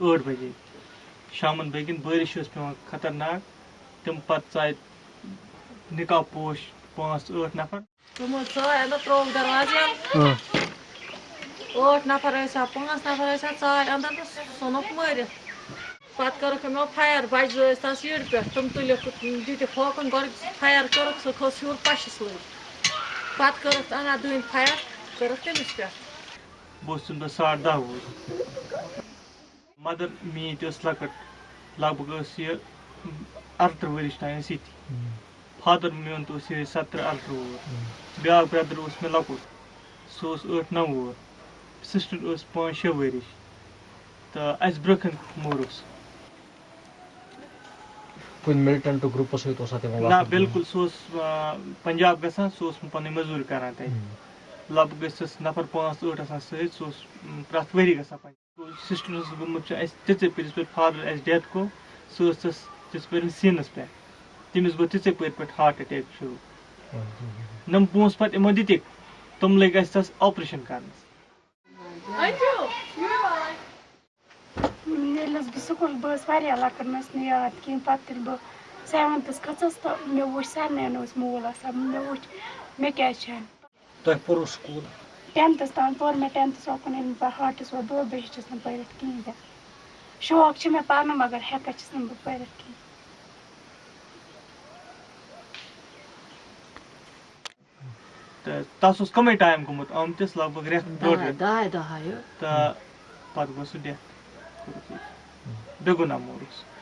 ٲٹھ بجے۔ شامن بٲگِن بٲرِش ٲس پیوان خطرناک تِم پتہٕ ژاے نِکاح پوش پانٛژھ ٲٹھ نفر۔ تِمو ژاے اَندر ترٛووُکھ دروازٕ۔ یَلہٕ ٲٹھ نفر ٲسۍ پانٛژھ نفر ٲسۍ ژاے اَندر تہٕ ژھُنُکھ مٲرِتھ۔ پَتہٕ کٔرٕکھ یِمو فایر بَجہِ زٕ ٲسۍ تَس پٮ۪ٹھ۔ تِم تُلِکھ دِتِکھ ہوکُن گۄڈٕ فایر کٔرٕکھ سُہ کھوٚت ہیوٚر پَشَس لٔگۍ پَتہٕ کٔرٕکھ اَنا دٔنۍ فایر کٔرٕکھ تٔمِس پٮ۪ٹھ۔ بہٕ اوسُس تَمہِ دۄہ ساڑ دہ وُہُر۔ مدر میٛٲنۍ تہِ ٲس لۄکٕٹ لگ بگ ٲس یہِ اَرتٕرٛہ ؤرِش تام ٲسۍ ییٚتی فادر میون تہِ اوس یِہوٚے سَتتٕرٛہ اَرتٕرٛہ وُہُر بیٛاکھ برٛدر اوس مےٚ لۄکُٹ سُہ اوس ٲٹھ نَو وُہُر سِسٹر ٲس پانٛژھ شےٚ ؤرِش تہٕ اَسہِ برونٛہہ کَنہِ مورُکھ سُہ کُنہِ مِلٹنٹ گرُپس سۭتۍ اوسا تِمن نہ بِلکُل سُہ اوس پنجاب گژھان سُہ اوس پنٕنۍ مٔزوٗرۍ کران تَتہِ لگ بگ ٲسِس نفر پانٛژھ ٲٹھ آسان سۭتۍ سُہ اوس پرٛٮ۪تھ ؤری گژھان پنجاب سِسٹر اوس گوٚمُت چھُ۔ اَسہِ تِژے یِژ پھِر فادر اَسہِ ڈیتھ گوٚو سُہ ٲس تَس تِژ پھِرِ سیٖنس پٮ۪ٹھ تٔمِس گوٚو تِژے پھِرِ پٮ۪ٹھ ہاٹ اَٹیک شروٗع۔ نۄم پونٛسہٕ پَتہٕ یِمو دِتِکھ تِم لٔگۍ اَسہِ تَس آپریشن کرنَس۔ ییٚلہِ حظ بہٕ سکوٗل بہٕ ٲسٕس واریاہ لۄکٕٹ مےٚ ٲس نہٕ یاد کِہیٖنۍ پَتہٕ ییٚلہِ بہٕ سیوَنتھَس کھٔژٕس تہٕ مےٚ وٕچھ سارنٕے اوس مول آسان مےٚ وٕچھ مےٚ کیٛازِ چھَنہٕ تۄہہِ پوٚروٕ سکوٗل؟ ٹٮ۪نتھَس تام پوٚر مےٚ ٹٮ۪نتھَس اوکُن ییٚلہِ بہٕ ہاٹَس ووت دۄد بہٕ ہیٚچھِس نہٕ پٔرِتھ کِہیٖنۍ تہِ۔ شوق چھِ مےٚ پَرنُک مگر ہٮ۪کان چھَس نہٕ بہٕ پٔرِتھ کِہیٖنۍ۔ تہٕ تَس اوس کَمٕے ٹایم گوٚمُت آمتِس لگ بگ رٮ۪تھ ڈۄڈ رٮ۪تھ۔ تہٕ پَتہٕ گوٚو سُہ ڈٮ۪تھ بیٚگُنا سُہ